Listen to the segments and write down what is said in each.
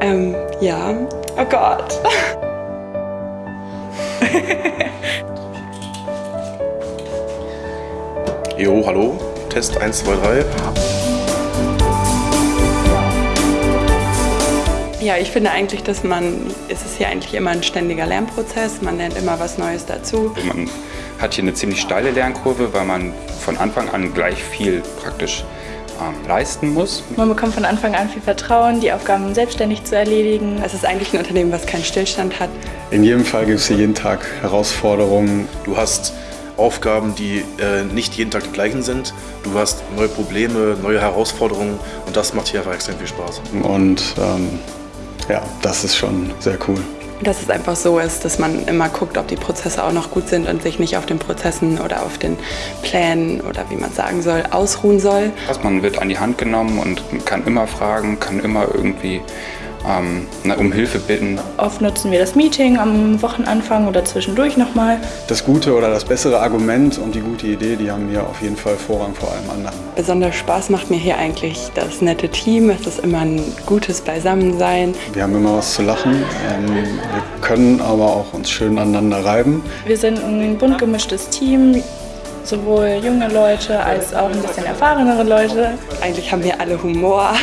Ähm, ja. Oh Gott. Jo, hallo. Test 1, 2, 3. Ja, ich finde eigentlich, dass man, es ist hier eigentlich immer ein ständiger Lernprozess, man lernt immer was Neues dazu. Man hat hier eine ziemlich steile Lernkurve, weil man von Anfang an gleich viel praktisch ähm, leisten muss. Man bekommt von Anfang an viel Vertrauen, die Aufgaben selbstständig zu erledigen. Es ist eigentlich ein Unternehmen, was keinen Stillstand hat. In jedem Fall gibt es hier jeden Tag Herausforderungen. Du hast Aufgaben, die äh, nicht jeden Tag die gleichen sind. Du hast neue Probleme, neue Herausforderungen und das macht hier einfach extrem viel Spaß. Und ähm, ja, das ist schon sehr cool. Dass es einfach so ist, dass man immer guckt, ob die Prozesse auch noch gut sind und sich nicht auf den Prozessen oder auf den Plänen oder wie man sagen soll, ausruhen soll. Man wird an die Hand genommen und kann immer fragen, kann immer irgendwie ähm, um Hilfe bitten. Oft nutzen wir das Meeting am Wochenanfang oder zwischendurch nochmal. Das gute oder das bessere Argument und die gute Idee, die haben hier auf jeden Fall Vorrang vor allem anderen. Besonders Spaß macht mir hier eigentlich das nette Team. Es ist immer ein gutes Beisammensein. Wir haben immer was zu lachen. Ähm, wir können aber auch uns schön aneinander reiben. Wir sind ein bunt gemischtes Team sowohl junge Leute als auch ein bisschen erfahrenere Leute. Eigentlich haben wir alle Humor.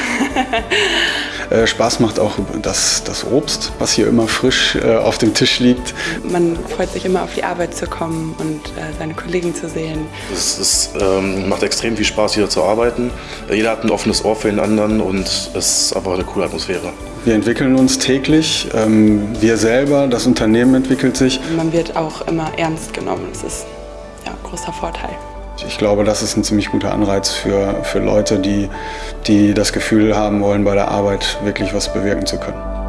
Äh, Spaß macht auch das, das Obst, was hier immer frisch äh, auf dem Tisch liegt. Man freut sich immer auf die Arbeit zu kommen und äh, seine Kollegen zu sehen. Es ist, ähm, macht extrem viel Spaß hier zu arbeiten. Jeder hat ein offenes Ohr für den anderen und es ist einfach eine coole Atmosphäre. Wir entwickeln uns täglich. Ähm, wir selber, das Unternehmen entwickelt sich. Man wird auch immer ernst genommen. Das ist ja, ein großer Vorteil. Ich glaube, das ist ein ziemlich guter Anreiz für, für Leute, die, die das Gefühl haben wollen, bei der Arbeit wirklich was bewirken zu können.